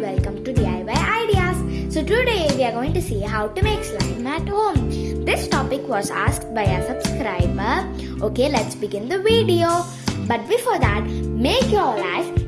welcome to DIY Ideas. So today we are going to see how to make slime at home. This topic was asked by a subscriber. Okay, let's begin the video. But before that, make your life.